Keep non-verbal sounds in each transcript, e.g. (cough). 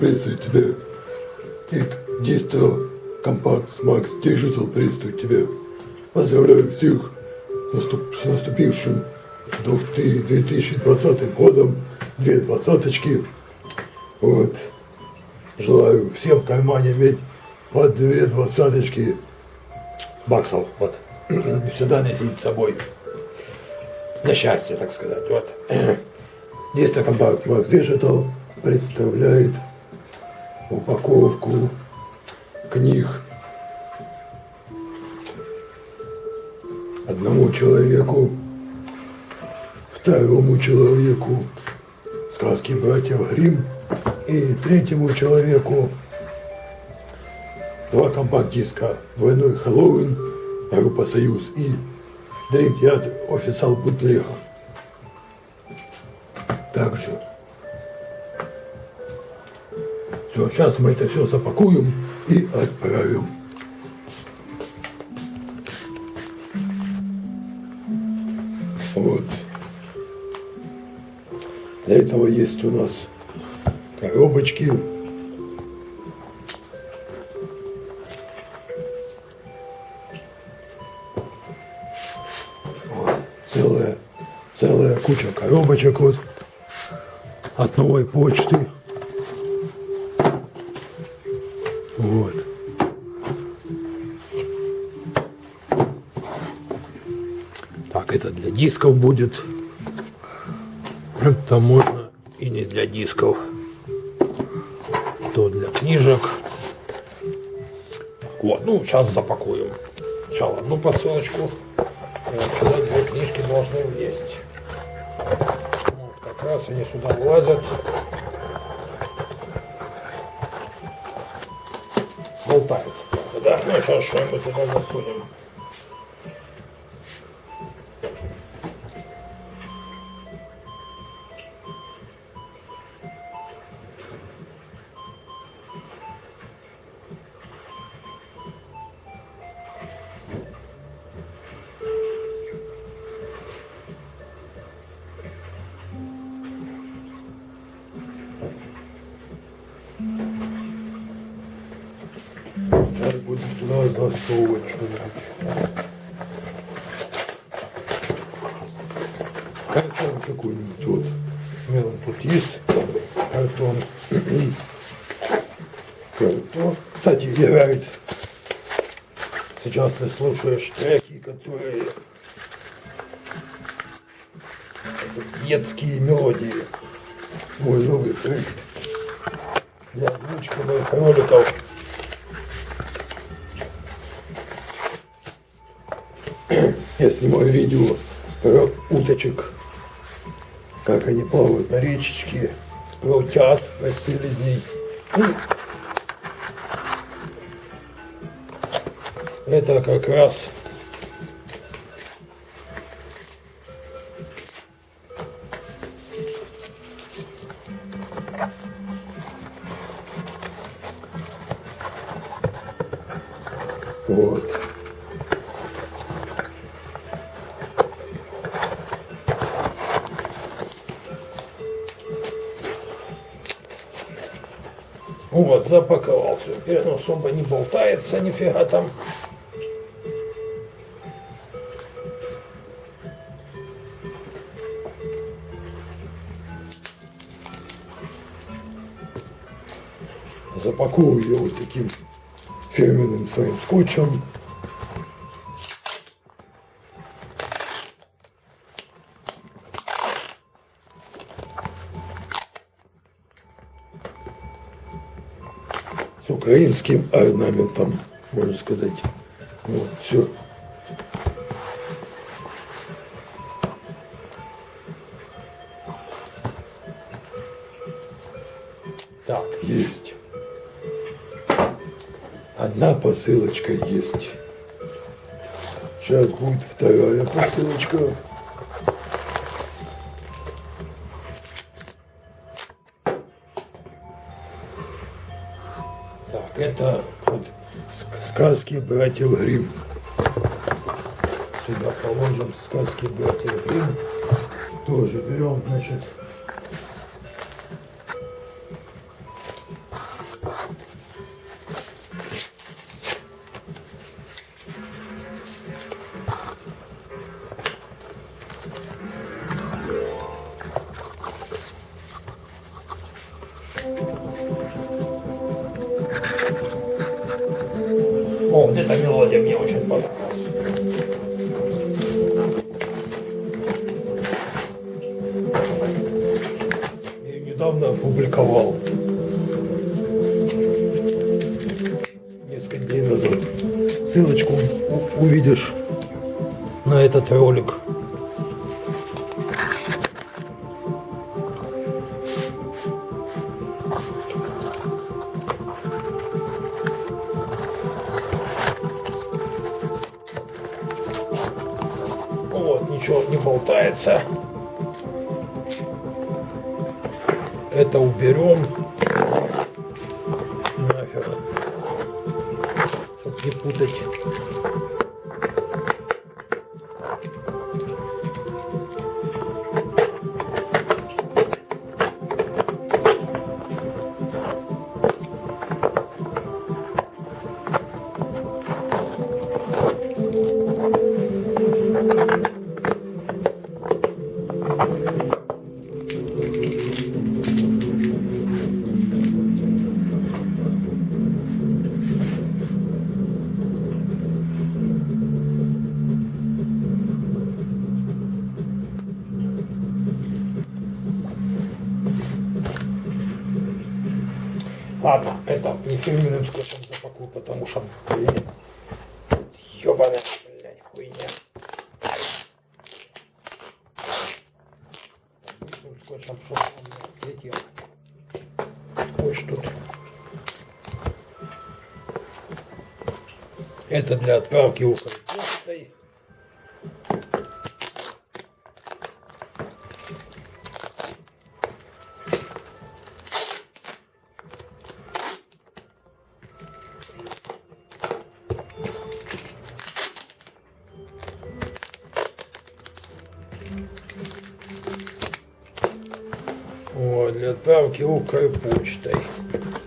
Приветствую тебя. Кик, Дистро, Компакт, Макс, Digital, приветствую тебя. Поздравляю всех с, наступ- с наступившим 2020 годом. Две двадцаточки. Вот. Желаю всем в кармане иметь по две двадцаточки баксов. Вот. (clears throat) Всегда носить с собой. На счастье, так сказать. Вот. (clears throat) Дистро Компакт Макс Digital представляет упаковку книг одному человеку, второму человеку сказки братьев Грим и третьему человеку два компакт-диска «Двойной Хэллоуин», группа «Союз» и Dream Theater официал Бутлех. Также все, сейчас мы это все запакуем и отправим. Вот. Для этого есть у нас коробочки. Вот. Целая, целая куча коробочек вот от новой почты. Дисков будет. Это можно и не для дисков. То для книжек. Вот, ну, сейчас запакуем. Сначала одну посылочку. Сюда две книжки должны влезть. Вот, как раз они сюда влазят. болтают. Да, ну сейчас что-нибудь туда засунем. Засовывать что-нибудь. Картон какой-нибудь вот. У меня тут есть картон. Картон. Кстати, играет. Сейчас ты слушаешь треки, которые детские мелодии. Мой новый проект для озвучки моих роликов. Я снимаю видео про уточек, как они плавают на речечке, про утят, про селезней. И Это как раз Вот, запаковал все. Теперь оно особо не болтается, нифига там. Запаковываю ее вот таким фирменным своим скотчем. С украинским орнаментом, можно сказать. Вот, все. Так, есть. Одна посылочка есть. Сейчас будет вторая посылочка. Так, это вот сказки братьев Грим. Сюда положим сказки братьев Грим. Тоже берем, значит, Thank you. О, где-то мелодия мне очень понравилась. Болтается. Это уберем. Ладно, это не фирменным скотчем запакую, потому что, блин, ёбаная, блядь, хуйня. Обычным скотчем, чтобы он не слетел. Что тут. Это для отправки Укрпочтой. Для отправки Укрпочтой. Так,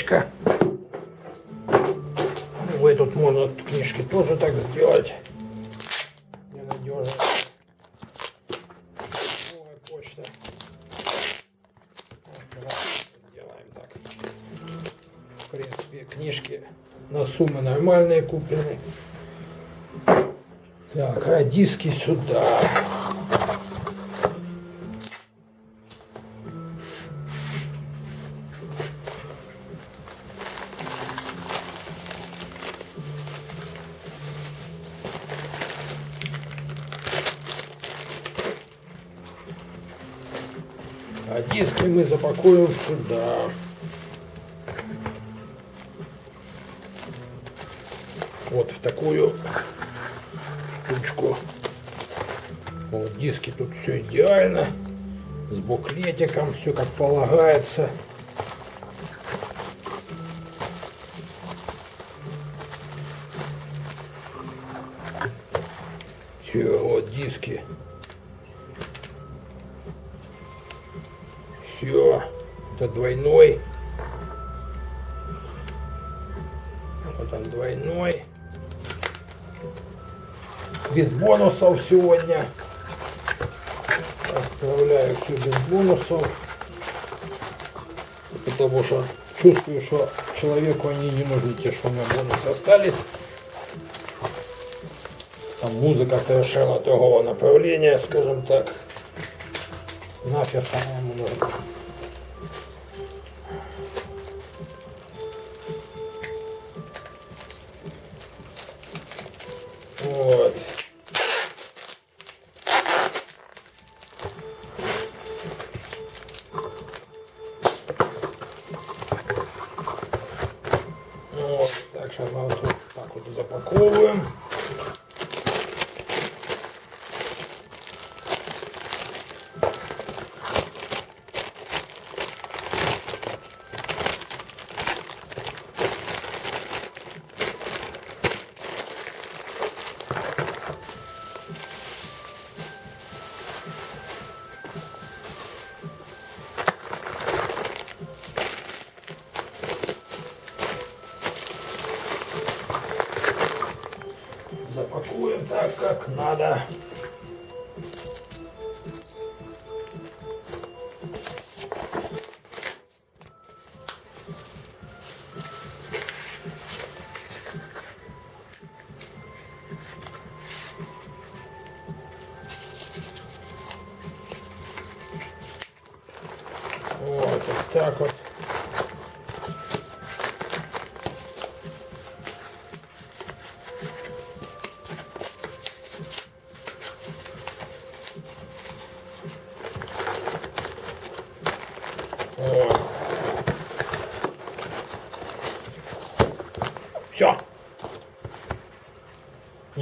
одна посылочка. В этот можно книжки тоже так сделать. Новая почта. Делаем так. В принципе, книжки на суммы нормальные куплены. Так, а диски сюда. Диски мы запакуем сюда. Вот в такую штучку. Вот диски тут все идеально. С буклетиком, все как полагается. Все, вот диски. Это двойной. Вот он двойной. Без бонусов сегодня. Отправляю все без бонусов. Потому что чувствую, что человеку они не нужны, те, что у меня бонусы остались. Там музыка совершенно другого направления, скажем так. Нафиг она ему нужна. Мы вот запакуем так, как надо.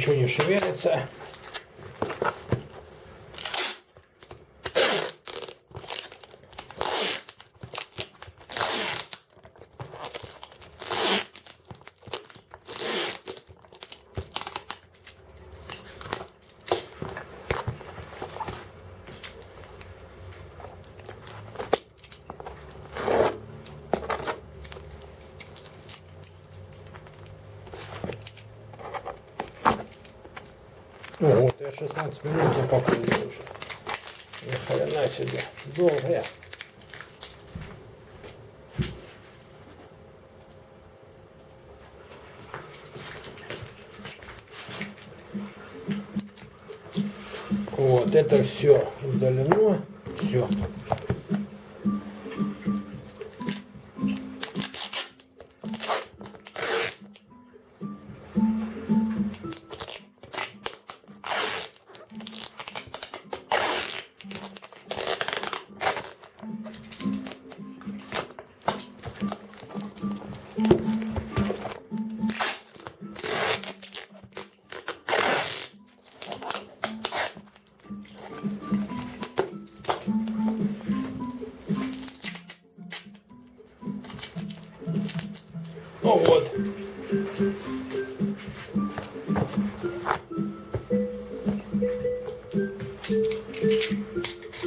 Ничего не шевелится. Ну вот, я 16 минут запакую уже. Ни хрена себе. Долго я. Вот, это все удалено. Все.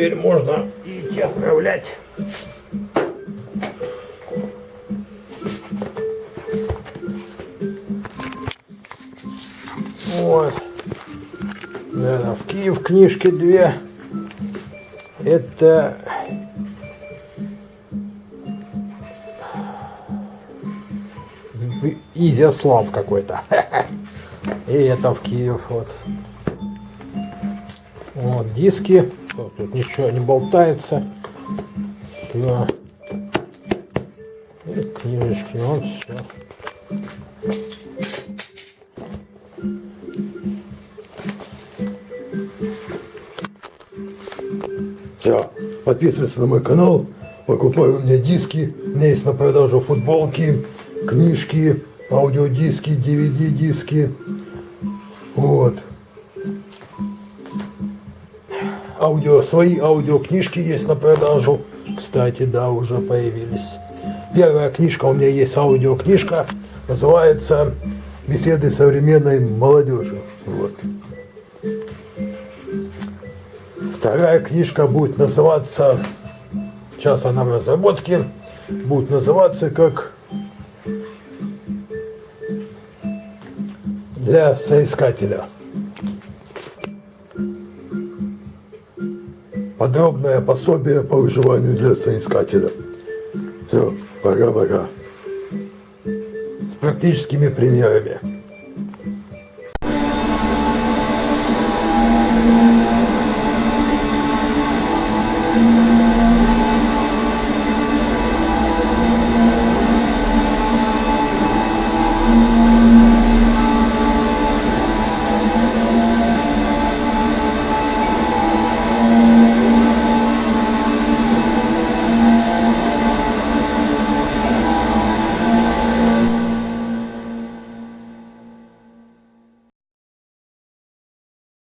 Теперь можно идти отправлять. Вот. Да, в Киев книжки две. Это Изяслав какой-то. (laughs) И это в Киев. Вот. Вот диски. Тут, тут ничего не болтается. Все. И книжечки. Вот все. Все, подписывайтесь на мой канал, покупай у меня диски, у меня есть на продажу футболки, книжки, аудиодиски, DVD-диски. Вот. Аудио, свои аудиокнижки есть на продажу. Кстати, да, уже появились. Первая книжка у меня есть аудиокнижка, называется «Беседы современной молодежи». Вот. Вторая книжка будет называться, сейчас она в разработке, будет называться как для соискателя. Подробное пособие по выживанию для соискателя. Все, пока-пока. С практическими примерами.